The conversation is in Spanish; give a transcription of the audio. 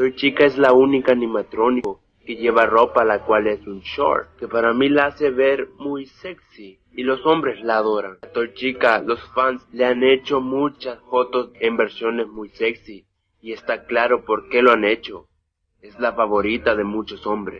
Toy Chica es la única animatrónico que lleva ropa la cual es un short, que para mí la hace ver muy sexy y los hombres la adoran. A Toy Chica los fans le han hecho muchas fotos en versiones muy sexy y está claro por qué lo han hecho. Es la favorita de muchos hombres.